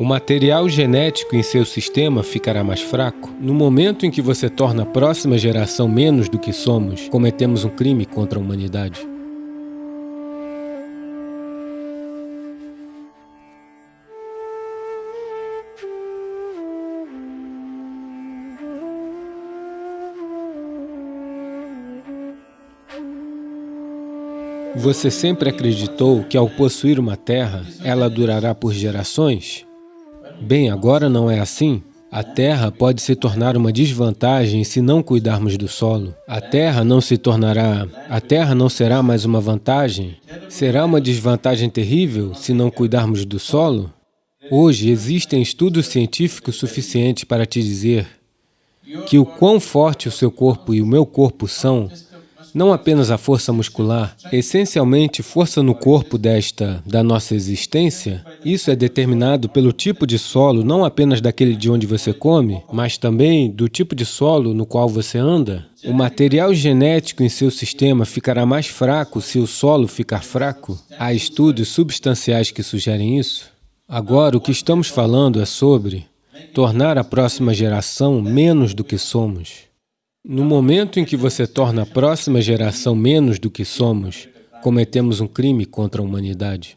O material genético em seu sistema ficará mais fraco. No momento em que você torna a próxima geração menos do que somos, cometemos um crime contra a humanidade. Você sempre acreditou que ao possuir uma terra, ela durará por gerações? Bem, agora não é assim. A terra pode se tornar uma desvantagem se não cuidarmos do solo. A terra não se tornará... A terra não será mais uma vantagem? Será uma desvantagem terrível se não cuidarmos do solo? Hoje existem estudos científicos suficientes para te dizer que o quão forte o seu corpo e o meu corpo são não apenas a força muscular, essencialmente força no corpo desta, da nossa existência, isso é determinado pelo tipo de solo, não apenas daquele de onde você come, mas também do tipo de solo no qual você anda. O material genético em seu sistema ficará mais fraco se o solo ficar fraco. Há estudos substanciais que sugerem isso. Agora, o que estamos falando é sobre tornar a próxima geração menos do que somos. No momento em que você torna a próxima geração menos do que somos, cometemos um crime contra a humanidade.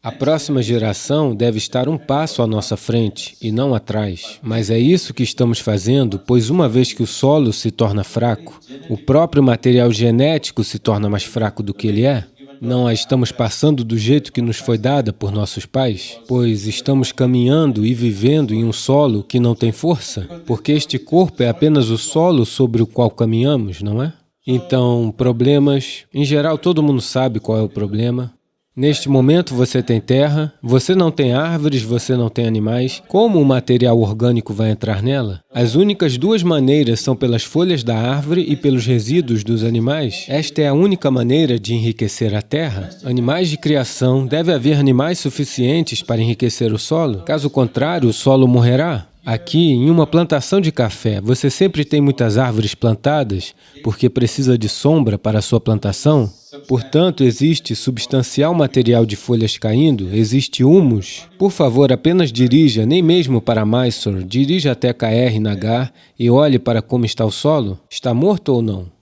A próxima geração deve estar um passo à nossa frente e não atrás. Mas é isso que estamos fazendo, pois uma vez que o solo se torna fraco, o próprio material genético se torna mais fraco do que ele é, não a estamos passando do jeito que nos foi dada por nossos pais? Pois estamos caminhando e vivendo em um solo que não tem força? Porque este corpo é apenas o solo sobre o qual caminhamos, não é? Então, problemas... Em geral, todo mundo sabe qual é o problema. Neste momento você tem terra, você não tem árvores, você não tem animais. Como o material orgânico vai entrar nela? As únicas duas maneiras são pelas folhas da árvore e pelos resíduos dos animais. Esta é a única maneira de enriquecer a terra. Animais de criação, deve haver animais suficientes para enriquecer o solo. Caso contrário, o solo morrerá. Aqui, em uma plantação de café, você sempre tem muitas árvores plantadas porque precisa de sombra para a sua plantação. Portanto, existe substancial material de folhas caindo, existe humus. Por favor, apenas dirija, nem mesmo para Mysore, dirija até KR Nagar e olhe para como está o solo. Está morto ou não?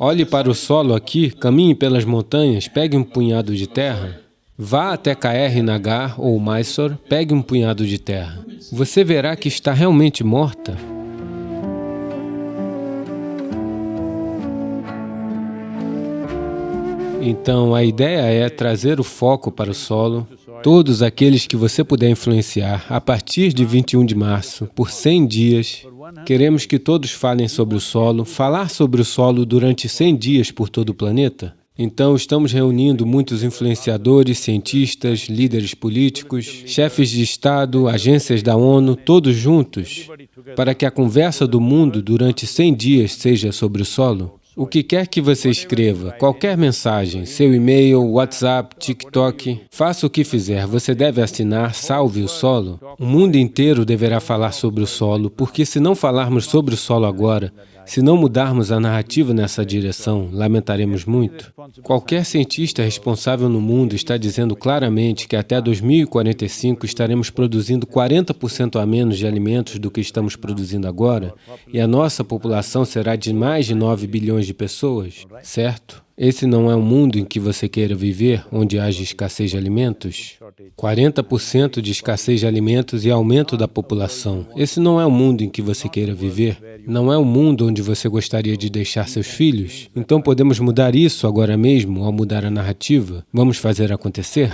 Olhe para o solo aqui, caminhe pelas montanhas, pegue um punhado de terra. Vá até KR Nagar ou Mysore, pegue um punhado de terra você verá que está realmente morta. Então, a ideia é trazer o foco para o solo, todos aqueles que você puder influenciar, a partir de 21 de março, por 100 dias, queremos que todos falem sobre o solo, falar sobre o solo durante 100 dias por todo o planeta. Então, estamos reunindo muitos influenciadores, cientistas, líderes políticos, chefes de Estado, agências da ONU, todos juntos, para que a conversa do mundo durante 100 dias seja sobre o solo. O que quer que você escreva, qualquer mensagem, seu e-mail, WhatsApp, TikTok, faça o que fizer, você deve assinar Salve o Solo. O mundo inteiro deverá falar sobre o solo, porque se não falarmos sobre o solo agora, se não mudarmos a narrativa nessa direção, lamentaremos muito. Qualquer cientista responsável no mundo está dizendo claramente que até 2045 estaremos produzindo 40% a menos de alimentos do que estamos produzindo agora, e a nossa população será de mais de 9 bilhões de pessoas, certo? Esse não é um mundo em que você queira viver, onde haja escassez de alimentos? 40% de escassez de alimentos e aumento da população. Esse não é o mundo em que você queira viver. Não é o mundo onde você gostaria de deixar seus filhos. Então podemos mudar isso agora mesmo, ao mudar a narrativa? Vamos fazer acontecer?